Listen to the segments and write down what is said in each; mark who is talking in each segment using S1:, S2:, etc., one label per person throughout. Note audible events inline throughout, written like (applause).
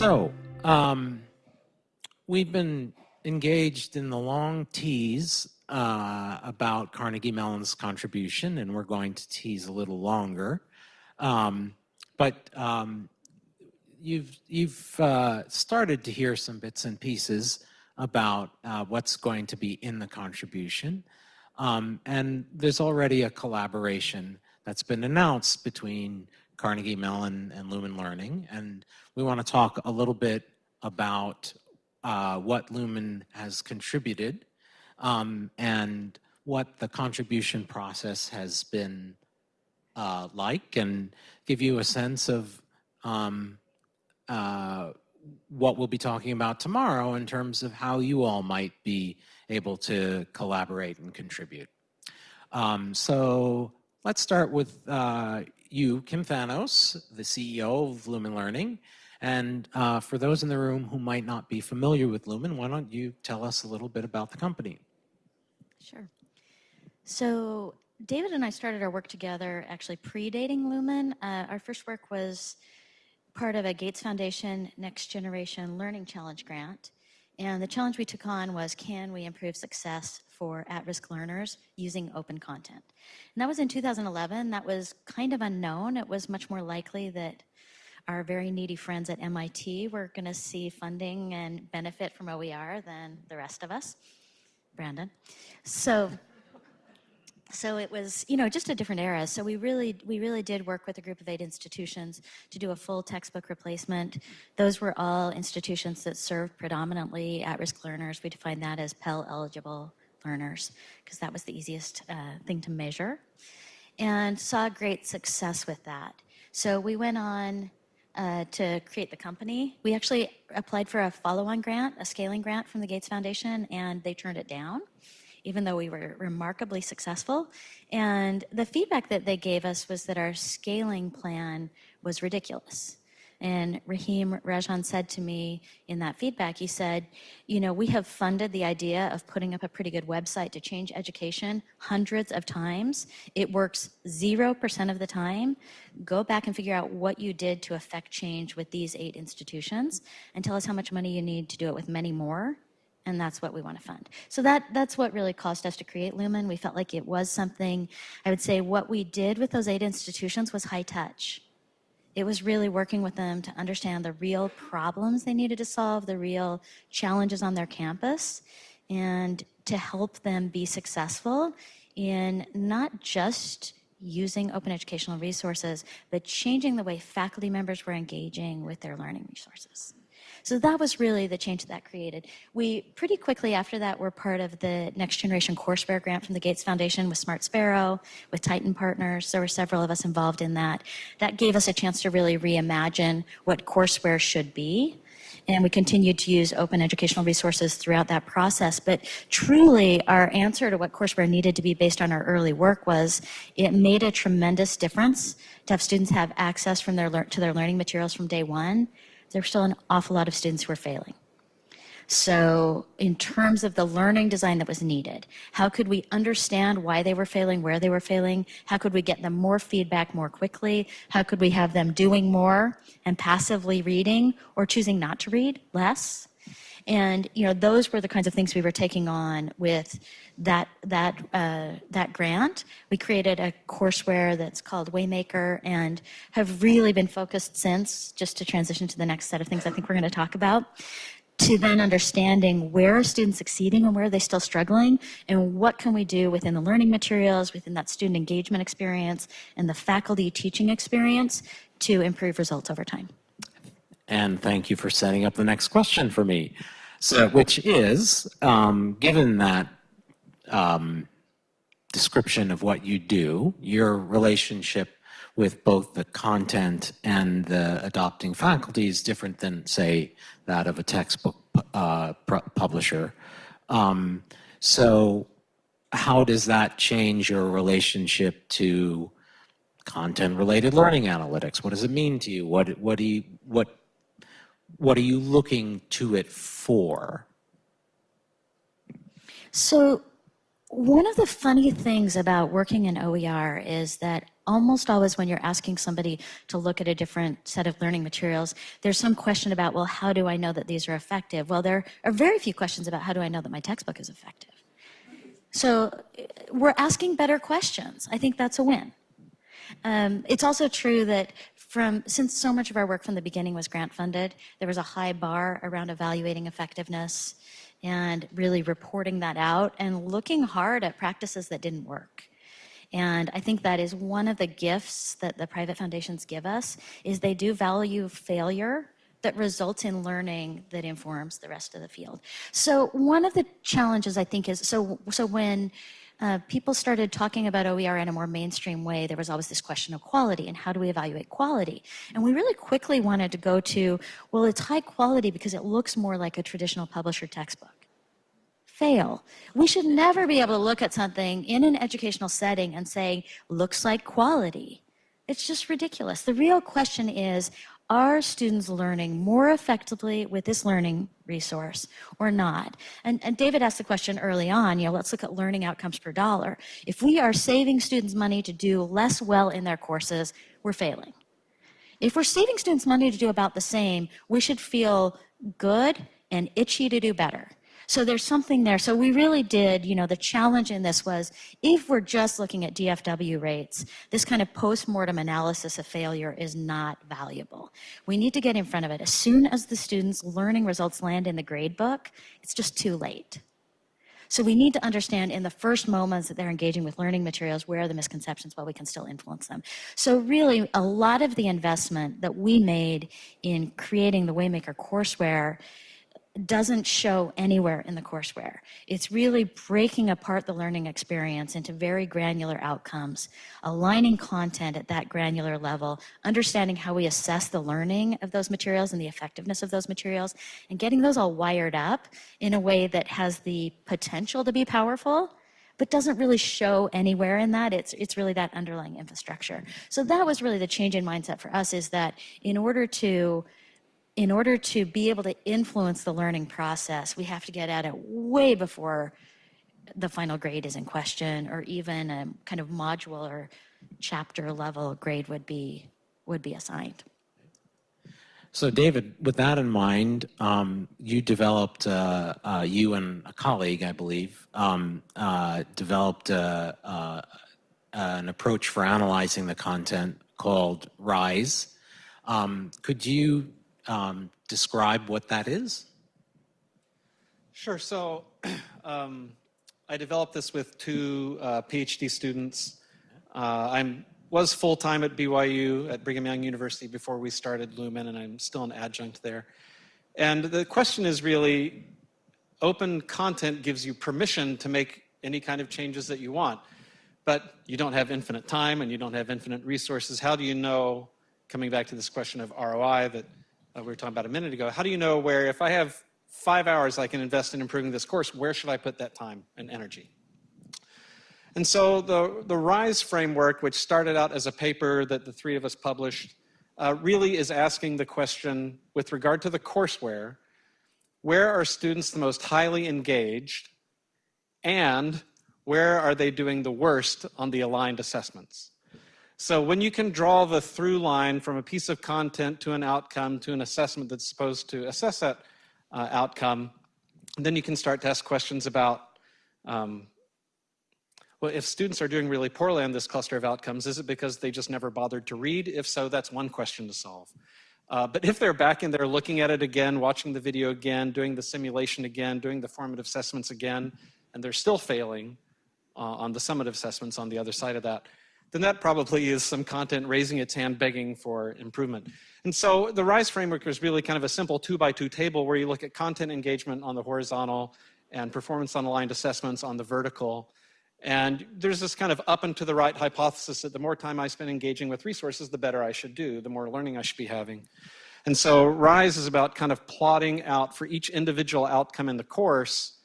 S1: So, um, we've been engaged in the long tease uh, about Carnegie Mellon's contribution, and we're going to tease a little longer. Um, but um, you've you've uh, started to hear some bits and pieces about uh, what's going to be in the contribution, um, and there's already a collaboration that's been announced between Carnegie Mellon and Lumen Learning, and we want to talk a little bit about uh, what Lumen has contributed um, and what the contribution process has been uh, like and give you a sense of um, uh, what we'll be talking about tomorrow in terms of how you all might be able to collaborate and contribute. Um, so let's start with uh, you, Kim Thanos, the CEO of Lumen Learning. And uh, for those in the room who might not be familiar with Lumen, why don't you tell us a little bit about the company?
S2: Sure. So David and I started our work together actually predating Lumen. Uh, our first work was part of a Gates Foundation Next Generation Learning Challenge grant. And the challenge we took on was can we improve success for at-risk learners using open content? And that was in 2011. That was kind of unknown. It was much more likely that our very needy friends at MIT were going to see funding and benefit from OER than the rest of us. Brandon. So so it was, you know, just a different era. So we really, we really did work with a group of eight institutions to do a full textbook replacement. Those were all institutions that served predominantly at-risk learners. We defined that as Pell eligible learners because that was the easiest uh, thing to measure and saw great success with that. So we went on uh, to create the company. We actually applied for a follow-on grant, a scaling grant from the Gates Foundation, and they turned it down even though we were remarkably successful. And the feedback that they gave us was that our scaling plan was ridiculous. And Rahim Rajan said to me in that feedback, he said, you know, we have funded the idea of putting up a pretty good website to change education hundreds of times. It works 0% of the time. Go back and figure out what you did to affect change with these eight institutions and tell us how much money you need to do it with many more and that's what we want to fund. So that that's what really caused us to create Lumen. We felt like it was something, I would say what we did with those eight institutions was high touch. It was really working with them to understand the real problems they needed to solve, the real challenges on their campus, and to help them be successful in not just using open educational resources, but changing the way faculty members were engaging with their learning resources. So that was really the change that created. We pretty quickly after that were part of the Next Generation Courseware grant from the Gates Foundation with Smart Sparrow, with Tyton Partners. There were several of us involved in that. That gave us a chance to really reimagine what courseware should be. And we continued to use open educational resources throughout that process. But truly, our answer to what courseware needed to be based on our early work was it made a tremendous difference to have students have access from their to their learning materials from day one there's still an awful lot of students who are failing. So in terms of the learning design that was needed, how could we understand why they were failing, where they were failing? How could we get them more feedback more quickly? How could we have them doing more and passively reading or choosing not to read less? And you know, those were the kinds of things we were taking on with that that uh, that grant. We created a courseware that's called Waymaker, and have really been focused since. Just to transition to the next set of things, I think we're going to talk about. To then understanding where are students succeeding and where are they still struggling, and what can we do within the learning materials, within that student engagement experience, and the faculty teaching experience to improve results over time.
S1: And thank you for setting up the next question for me. So, which is, um, given that um, description of what you do, your relationship with both the content and the adopting faculty is different than, say, that of a textbook uh, publisher. Um, so how does that change your relationship to content-related learning analytics? What does it mean to you? What, what, do you, what what are you looking to it for?
S2: So one of the funny things about working in OER is that almost always when you're asking somebody to look at a different set of learning materials, there's some question about, well, how do I know that these are effective? Well, there are very few questions about how do I know that my textbook is effective. So we're asking better questions. I think that's a win. Um, it's also true that from since so much of our work from the beginning was grant funded, there was a high bar around evaluating effectiveness and really reporting that out and looking hard at practices that didn't work. And I think that is one of the gifts that the private foundations give us is they do value failure that results in learning that informs the rest of the field. So one of the challenges I think is, so, so when uh, people started talking about OER in a more mainstream way, there was always this question of quality and how do we evaluate quality? And we really quickly wanted to go to, well, it's high quality because it looks more like a traditional publisher textbook. Fail. We should never be able to look at something in an educational setting and say, looks like quality. It's just ridiculous. The real question is, are students learning more effectively with this learning resource or not? And, and, David asked the question early on, you know, let's look at learning outcomes per dollar. If we are saving students money to do less well in their courses, we're failing. If we're saving students money to do about the same, we should feel good and itchy to do better. So there's something there. So we really did, you know, the challenge in this was if we're just looking at DFW rates, this kind of post-mortem analysis of failure is not valuable. We need to get in front of it. As soon as the students' learning results land in the grade book, it's just too late. So we need to understand in the first moments that they're engaging with learning materials, where are the misconceptions while we can still influence them. So really, a lot of the investment that we made in creating the Waymaker courseware doesn't show anywhere in the courseware. It's really breaking apart the learning experience into very granular outcomes, aligning content at that granular level, understanding how we assess the learning of those materials and the effectiveness of those materials, and getting those all wired up in a way that has the potential to be powerful, but doesn't really show anywhere in that. It's, it's really that underlying infrastructure. So that was really the change in mindset for us is that in order to in order to be able to influence the learning process, we have to get at it way before the final grade is in question or even a kind of module or chapter level grade would be would be assigned.
S1: So David, with that in mind, um, you developed, uh, uh, you and a colleague, I believe, um, uh, developed uh, uh, an approach for analyzing the content called RISE. Um, could you um, describe what that is?
S3: Sure. So (clears throat) um, I developed this with two uh, PhD students. Uh, I was full-time at BYU, at Brigham Young University, before we started Lumen, and I'm still an adjunct there. And the question is really, open content gives you permission to make any kind of changes that you want. But you don't have infinite time and you don't have infinite resources. How do you know, coming back to this question of ROI, that uh, we were talking about a minute ago, how do you know where if I have five hours I can invest in improving this course, where should I put that time and energy? And so the, the RISE framework, which started out as a paper that the three of us published, uh, really is asking the question with regard to the courseware, where are students the most highly engaged and where are they doing the worst on the aligned assessments? So when you can draw the through line from a piece of content to an outcome to an assessment that's supposed to assess that uh, outcome, then you can start to ask questions about, um, well, if students are doing really poorly on this cluster of outcomes, is it because they just never bothered to read? If so, that's one question to solve. Uh, but if they're back in there looking at it again, watching the video again, doing the simulation again, doing the formative assessments again, and they're still failing uh, on the summative assessments on the other side of that, then that probably is some content raising its hand begging for improvement. And so the RISE framework is really kind of a simple two by two table where you look at content engagement on the horizontal and performance on aligned assessments on the vertical. And there's this kind of up and to the right hypothesis that the more time I spend engaging with resources, the better I should do, the more learning I should be having. And so RISE is about kind of plotting out for each individual outcome in the course,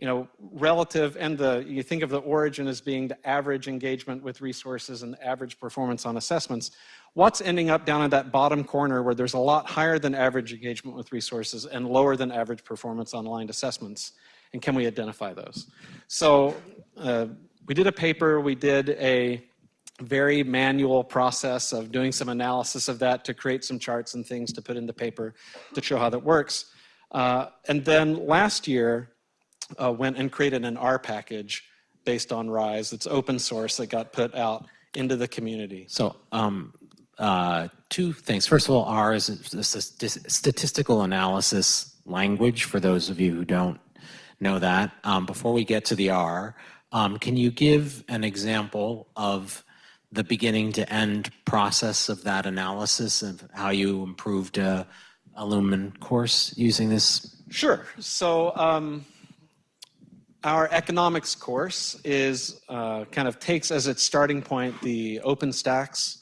S3: you know, relative and the, you think of the origin as being the average engagement with resources and the average performance on assessments. What's ending up down in that bottom corner where there's a lot higher than average engagement with resources and lower than average performance on aligned assessments? and can we identify those? So uh, we did a paper, we did a very manual process of doing some analysis of that to create some charts and things to put in the paper to show how that works. Uh, and then last year, uh, went and created an R package based on RISE. It's open source that got put out into the community.
S1: So, um, uh, two things. First of all, R is a, a statistical analysis language for those of you who don't know that. Um, before we get to the R, um, can you give an example of the beginning to end process of that analysis of how you improved a, a Lumen course using this?
S3: Sure. So um, our economics course is uh, kind of takes as its starting point the OpenStax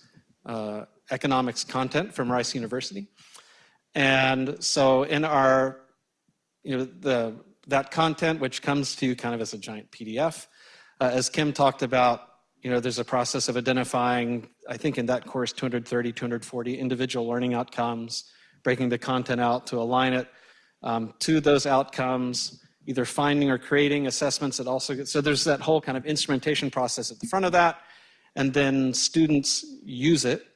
S3: uh, economics content from Rice University. And so in our, you know, the, that content, which comes to you kind of as a giant PDF, uh, as Kim talked about, you know, there's a process of identifying, I think in that course, 230, 240 individual learning outcomes, breaking the content out to align it um, to those outcomes, either finding or creating assessments that also get, so there's that whole kind of instrumentation process at the front of that, and then students use it,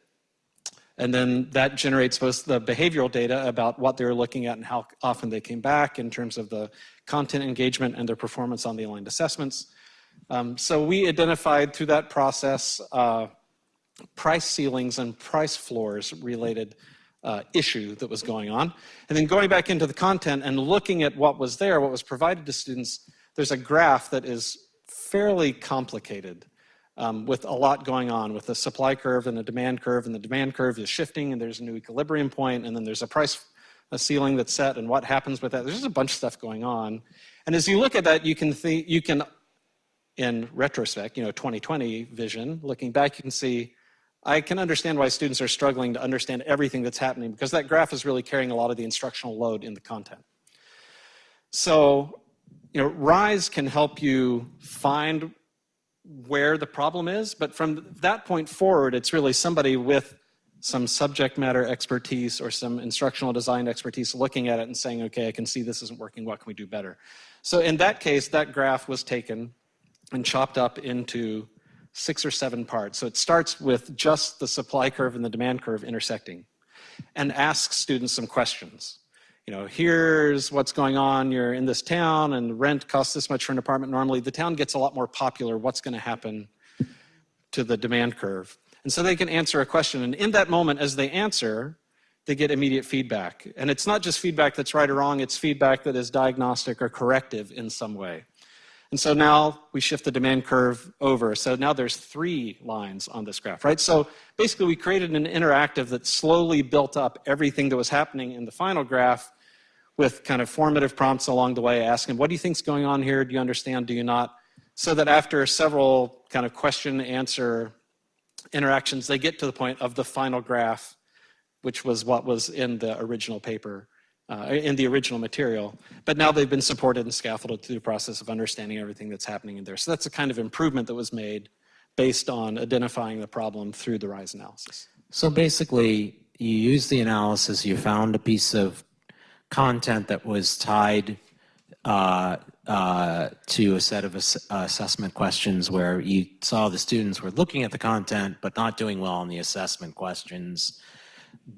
S3: and then that generates both the behavioral data about what they were looking at and how often they came back in terms of the content engagement and their performance on the aligned assessments. Um, so we identified through that process uh, price ceilings and price floors related uh, issue that was going on. And then going back into the content and looking at what was there, what was provided to students, there's a graph that is fairly complicated um, with a lot going on with a supply curve and a demand curve, and the demand curve is shifting, and there's a new equilibrium point, and then there's a price a ceiling that's set, and what happens with that. There's just a bunch of stuff going on. And as you look at that, you can think, you can, in retrospect, you know, 2020 vision, looking back, you can see I can understand why students are struggling to understand everything that's happening because that graph is really carrying a lot of the instructional load in the content. So, you know, RISE can help you find where the problem is, but from that point forward, it's really somebody with some subject matter expertise or some instructional design expertise looking at it and saying, okay, I can see this isn't working, what can we do better? So in that case, that graph was taken and chopped up into six or seven parts. So it starts with just the supply curve and the demand curve intersecting and asks students some questions. You know, here's what's going on. You're in this town and rent costs this much for an apartment normally. The town gets a lot more popular. What's going to happen to the demand curve? And so they can answer a question. And in that moment, as they answer, they get immediate feedback. And it's not just feedback that's right or wrong, it's feedback that is diagnostic or corrective in some way. And so now we shift the demand curve over. So now there's three lines on this graph, right? So basically we created an interactive that slowly built up everything that was happening in the final graph with kind of formative prompts along the way, asking, what do you think's going on here? Do you understand? Do you not? So that after several kind of question answer interactions, they get to the point of the final graph, which was what was in the original paper uh, in the original material, but now they've been supported and scaffolded through the process of understanding everything that's happening in there. So that's a kind of improvement that was made based on identifying the problem through the RISE analysis.
S1: So basically, you used the analysis, you found a piece of content that was tied uh, uh, to a set of ass assessment questions where you saw the students were looking at the content but not doing well on the assessment questions.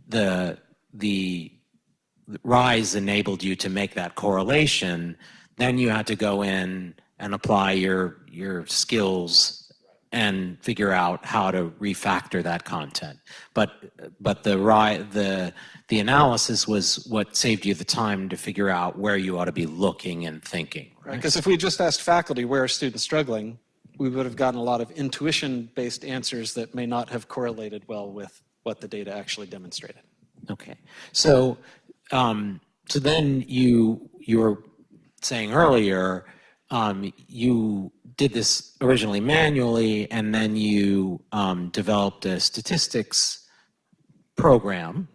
S1: The, the RISE enabled you to make that correlation, then you had to go in and apply your, your skills and figure out how to refactor that content. But, but the, the, the analysis was what saved you the time to figure out where you ought to be looking and thinking.
S3: Right, because if we just asked faculty where are students struggling, we would have gotten a lot of intuition-based answers that may not have correlated well with what the data actually demonstrated.
S1: Okay, so um, so then you you were saying earlier um, you did this originally manually, and then you um, developed a statistics program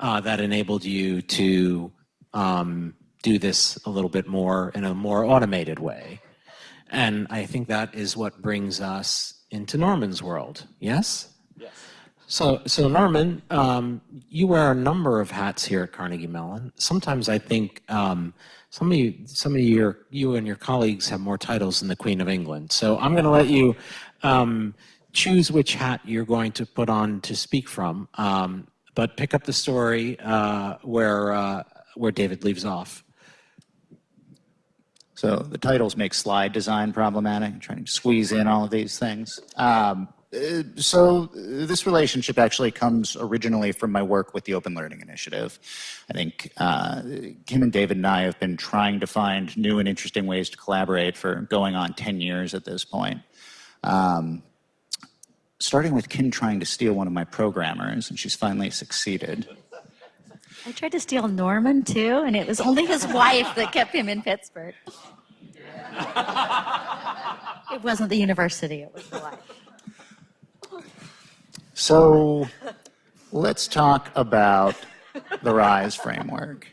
S1: uh, that enabled you to um, do this a little bit more in a more automated way. And I think that is what brings us into Norman's world. Yes?
S3: Yes.
S1: So, so Norman, um, you wear a number of hats here at Carnegie Mellon. Sometimes I think um, some of you, some of your, you and your colleagues have more titles than the Queen of England. So I'm going to let you um, choose which hat you're going to put on to speak from, um, but pick up the story uh, where uh, where David leaves off.
S4: So the titles make slide design problematic, trying to squeeze in all of these things. Um, uh, so uh, this relationship actually comes originally from my work with the Open Learning Initiative. I think uh, Kim and David and I have been trying to find new and interesting ways to collaborate for going on 10 years at this point. Um, starting with Kim trying to steal one of my programmers, and she's finally succeeded.
S2: I tried to steal Norman too, and it was only his wife that kept him in Pittsburgh. it wasn't the university, it was the wife.
S4: So (laughs) let's talk about the RISE framework.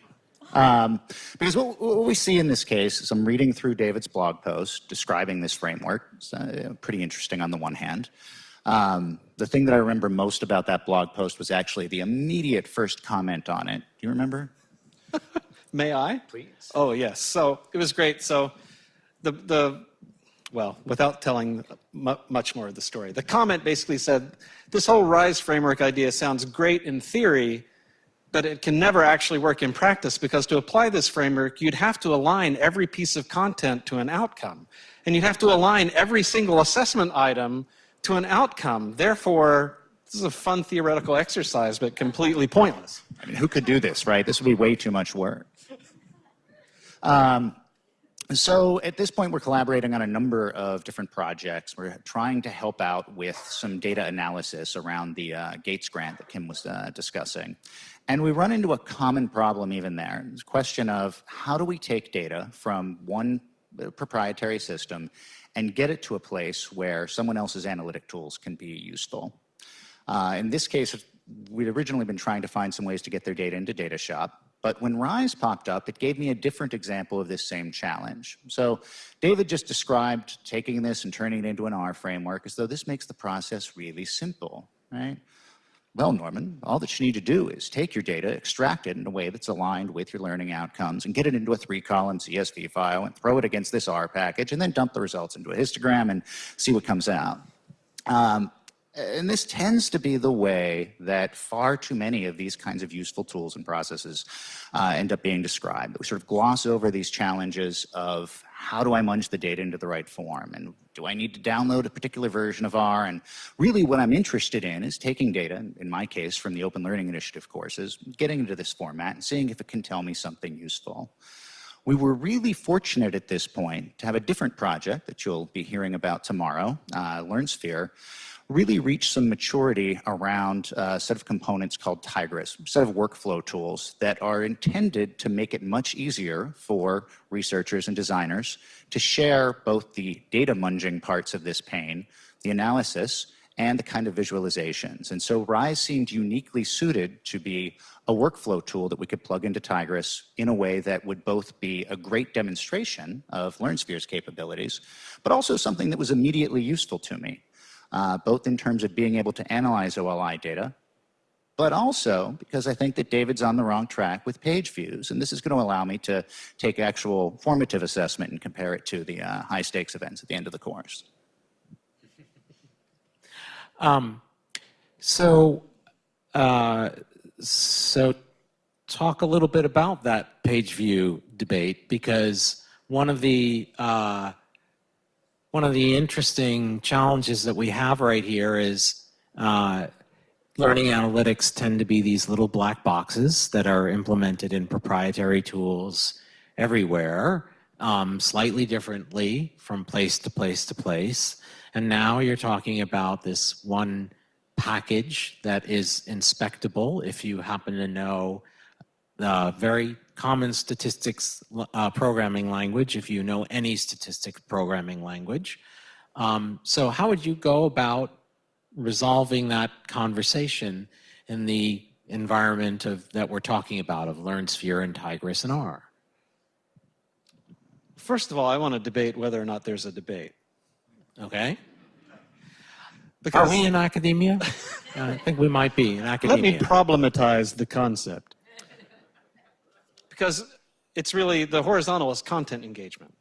S4: Um, because what, what, we see in this case is I'm reading through David's blog post describing this framework. It's uh, pretty interesting on the one hand. Um, the thing that I remember most about that blog post was actually the immediate first comment on it. Do you remember?
S3: May I?
S4: Please.
S3: Oh, yes. So it was great. So the, the well, without telling much more of the story, the comment basically said, this whole RISE framework idea sounds great in theory, but it can never actually work in practice because to apply this framework, you'd have to align every piece of content to an outcome. And you'd have to align every single assessment item to an outcome. Therefore, this is a fun theoretical exercise, but completely pointless.
S4: I mean, who could do this, right? This would be way too much work. Um, so at this point, we're collaborating on a number of different projects. We're trying to help out with some data analysis around the uh, Gates grant that Kim was uh, discussing. And we run into a common problem even there. A question of how do we take data from one uh, proprietary system and get it to a place where someone else's analytic tools can be useful. Uh, in this case, we'd originally been trying to find some ways to get their data into DataShop, but when RISE popped up, it gave me a different example of this same challenge. So David just described taking this and turning it into an R framework as though this makes the process really simple, right? Well, Norman, all that you need to do is take your data, extract it in a way that's aligned with your learning outcomes, and get it into a three-column CSV file and throw it against this R package, and then dump the results into a histogram and see what comes out. Um, and this tends to be the way that far too many of these kinds of useful tools and processes uh, end up being described. We sort of gloss over these challenges of how do I munge the data into the right form? And do I need to download a particular version of R? And really what I'm interested in is taking data, in my case, from the Open Learning Initiative courses, getting into this format and seeing if it can tell me something useful. We were really fortunate at this point to have a different project that you'll be hearing about tomorrow, uh, LearnSphere, really reach some maturity around uh, a set of components called Tigris, a set of workflow tools that are intended to make it much easier for researchers and designers to share both the data munging parts of this pain, the analysis, and the kind of visualizations. And so RISE seemed uniquely suited to be a workflow tool that we could plug into Tigris in a way that would both be a great demonstration of LearnSphere's capabilities, but also something that was immediately useful to me uh, both in terms of being able to analyze OLI data, but also because I think that David's on the wrong track with page views. And this is going to allow me to take actual formative assessment and compare it to the uh, high stakes events at the end of the course. (laughs)
S1: Um, so, uh, so talk a little bit about that page view debate because one of the uh, one of the interesting challenges that we have right here is uh, learning analytics tend to be these little black boxes that are implemented in proprietary tools everywhere, um, slightly differently from place to place to place. And now you're talking about this one package that is inspectable if you happen to know the very common statistics uh, programming language if you know any statistic programming language. Um, so how would you go about resolving that conversation in the environment of that we're talking about of LearnSphere and Tigris and R?
S3: First of all, I want to debate whether or not there's a debate.
S1: Okay. Are we in academia? (laughs) I think we might be in academia.
S5: Let me problematize the concept.
S3: Because it's really the horizontal is content engagement,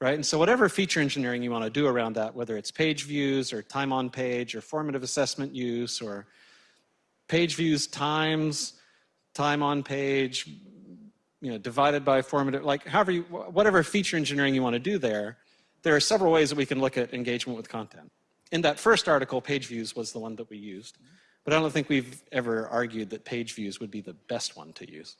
S3: right? And so whatever feature engineering you want to do around that, whether it's page views or time on page or formative assessment use or page views times time on page, you know, divided by formative, like however you, whatever feature engineering you want to do there, there are several ways that we can look at engagement with content. In that first article, page views was the one that we used, but I don't think we've ever argued that page views would be the best one to use.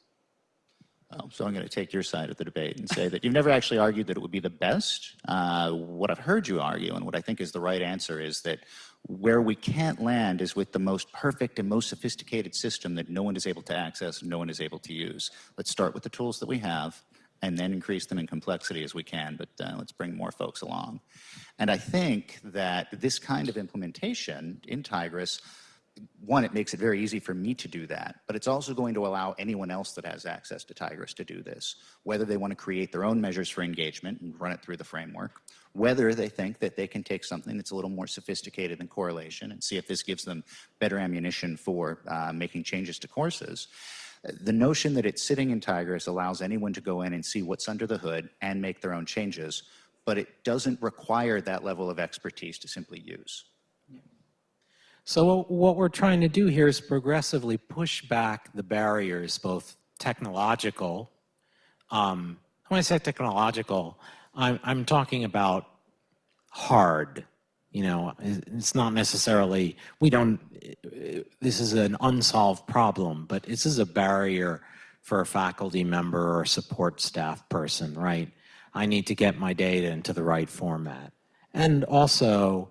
S4: So I'm going to take your side of the debate and say that you've never actually argued that it would be the best. Uh, what I've heard you argue, and what I think is the right answer, is that where we can't land is with the most perfect and most sophisticated system that no one is able to access no one is able to use. Let's start with the tools that we have and then increase them in complexity as we can, but uh, let's bring more folks along. And I think that this kind of implementation in Tigris one, it makes it very easy for me to do that, but it's also going to allow anyone else that has access to Tigris to do this, whether they want to create their own measures for engagement and run it through the framework, whether they think that they can take something that's a little more sophisticated than correlation and see if this gives them better ammunition for uh, making changes to courses. The notion that it's sitting in Tigris allows anyone to go in and see what's under the hood and make their own changes, but it doesn't require that level of expertise to simply use.
S1: So what we're trying to do here is progressively push back the barriers, both technological. Um, when I say technological, I'm, I'm talking about hard. You know, it's not necessarily, we don't, this is an unsolved problem, but this is a barrier for a faculty member or support staff person, right? I need to get my data into the right format. And also,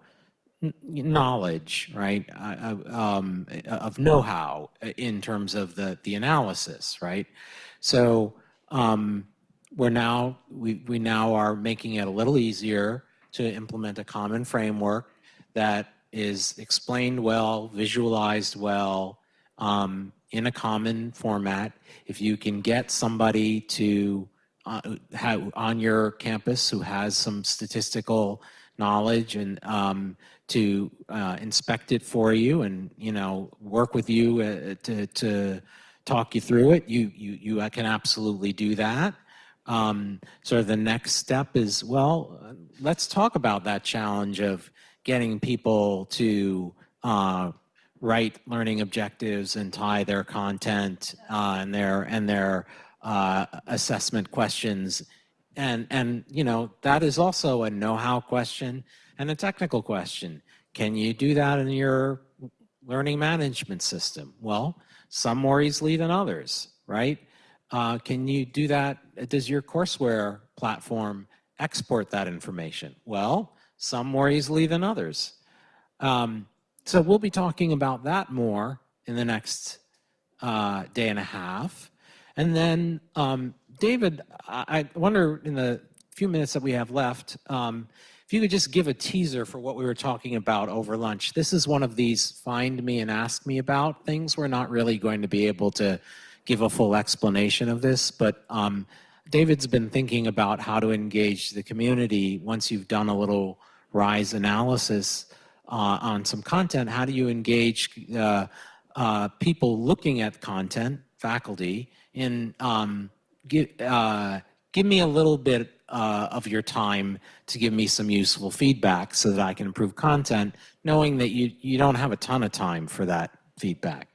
S1: knowledge, right, uh, um, of know-how in terms of the, the analysis, right? So um, we're now, we, we now are making it a little easier to implement a common framework that is explained well, visualized well, um, in a common format. If you can get somebody to uh, have, on your campus who has some statistical knowledge and um, to uh, inspect it for you and you know work with you uh, to, to talk you through it you you you can absolutely do that. Um, so the next step is well let's talk about that challenge of getting people to uh, write learning objectives and tie their content uh, and their and their uh, assessment questions and, and, you know, that is also a know-how question and a technical question. Can you do that in your learning management system? Well, some more easily than others, right? Uh, can you do that? Does your courseware platform export that information? Well, some more easily than others. Um, so we'll be talking about that more in the next uh, day and a half. And then um, David, I wonder in the few minutes that we have left, um, if you could just give a teaser for what we were talking about over lunch. This is one of these find me and ask me about things. We're not really going to be able to give a full explanation of this, but um, David's been thinking about how to engage the community once you've done a little RISE analysis uh, on some content. How do you engage uh, uh, people looking at content, faculty, in um, give, uh, give me a little bit uh, of your time to give me some useful feedback so that I can improve content, knowing that you, you don't have a ton of time for that feedback.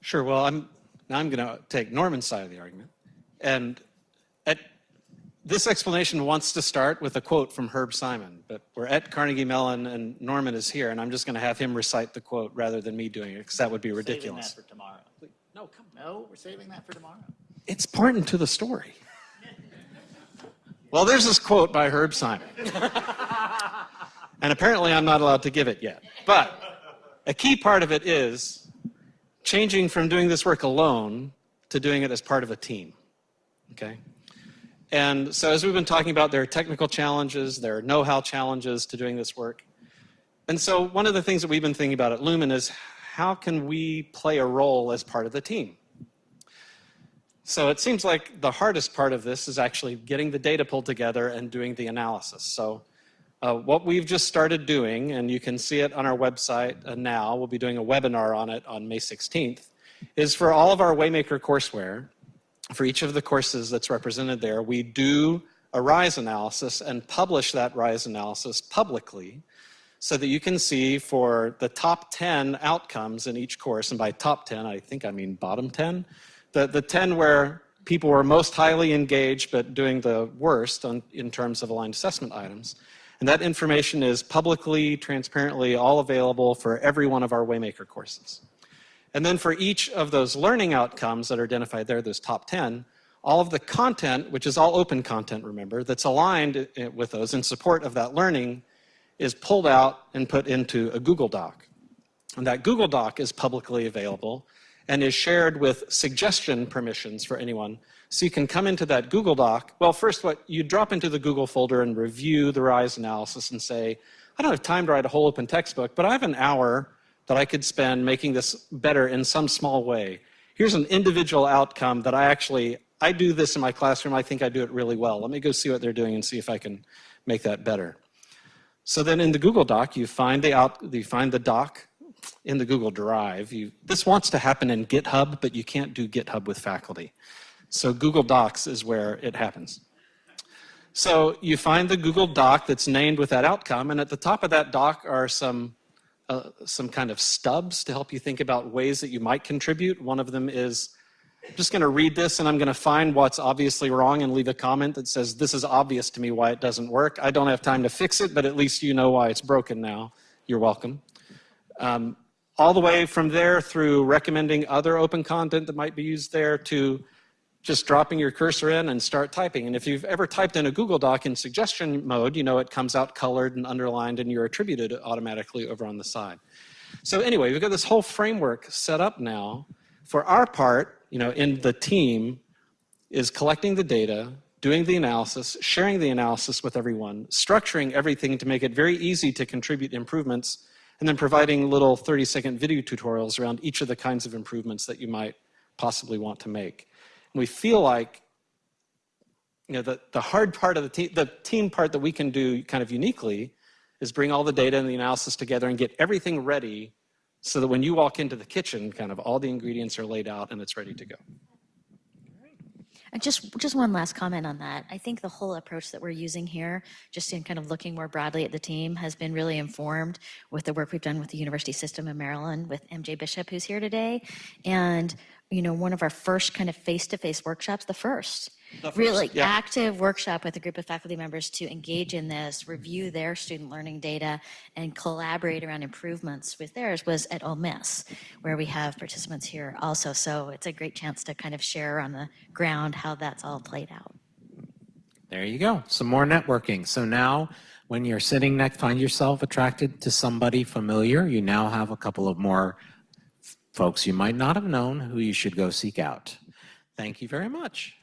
S3: Sure. Well, I'm now I'm going to take Norman's side of the argument, and at, this explanation wants to start with a quote from Herb Simon, but we're at Carnegie Mellon, and Norman is here, and I'm just going to have him recite the quote rather than me doing it because that would be ridiculous.
S4: Saving that for tomorrow. No, we're saving that for tomorrow.
S3: It's important to the story. (laughs) Well, there's this quote by Herb Simon. (laughs) and apparently I'm not allowed to give it yet. But a key part of it is changing from doing this work alone to doing it as part of a team. Okay? And so as we've been talking about, there are technical challenges, there are know-how challenges to doing this work. And so one of the things that we've been thinking about at Lumen is how can we play a role as part of the team? So it seems like the hardest part of this is actually getting the data pulled together and doing the analysis. So Uh, what we've just started doing, and you can see it on our website uh, now, we'll be doing a webinar on it on May 16th, is for all of our Waymaker courseware, for each of the courses that's represented there, we do a RISE analysis and publish that RISE analysis publicly so that you can see for the top 10 outcomes in each course, and by top 10, I think I mean bottom 10, the, the 10 where people were most highly engaged but doing the worst on, in terms of aligned assessment items. And that information is publicly, transparently, all available for every one of our Waymaker courses. And then for each of those learning outcomes that are identified there, those top 10, all of the content, which is all open content, remember, that's aligned eh, with those in support of that learning is pulled out and put into a Google Doc. And that Google Doc is publicly available and is shared with suggestion permissions for anyone. So you can come into that Google Doc. Well, first, what you drop into the Google folder and review the RISE analysis and say, I don't have time to write a whole open textbook, but I have an hour that I could spend making this better in some small way. Here's an individual outcome that I actually, I do this in my classroom. I think I do it really well. Let me go see what they're doing and see if I can make that better. So then in the Google Doc, you find the, out, you find the doc in the Google Drive. You, this wants to happen in GitHub, but you can't do GitHub with faculty. So Google Docs is where it happens. So you find the Google Doc that's named with that outcome, and at the top of that doc are some, uh, some kind of stubs to help you think about ways that you might contribute. One of them is, I'm just going to read this and I'm going to find what's obviously wrong and leave a comment that says, this is obvious to me why it doesn't work. I don't have time to fix it, but at least you know why it's broken now. You're welcome. Um, all the way from there through recommending other open content that might be used there to just dropping your cursor in and start typing. And if you've ever typed in a Google Doc in suggestion mode, you know it comes out colored and underlined and you're attributed automatically over on the side. So anyway, we've got this whole framework set up now. For our part, you know, in the team is collecting the data, doing the analysis, sharing the analysis with everyone, structuring everything to make it very easy to contribute improvements, and then providing little 30-second video tutorials around each of the kinds of improvements that you might possibly want to make And we feel like you know, the, the hard part of the team, the team part that we can do kind of uniquely is bring all the data and the analysis together and get everything ready so that when you walk into the kitchen, kind of all the ingredients are laid out and it's ready to go.
S2: And just, just one last comment on that. I think the whole approach that we're using here, just in kind of looking more broadly at the team, has been really informed with the work we've done with the University System of Maryland with MJ Bishop, who's here today. And you know, one of our first kind of face-to-face workshops, the first,
S3: The first,
S2: really
S3: yeah.
S2: active workshop with a group of faculty members to engage in this, review their student learning data, and collaborate around improvements with theirs was at Ole Miss, where we have participants here also. So it's a great chance to kind of share on the ground how that's all played out.
S1: There you go. Some more networking. So now when you're sitting next, find yourself attracted to somebody familiar, you now have a couple of more folks you might not have known who you should go seek out. Thank you very much.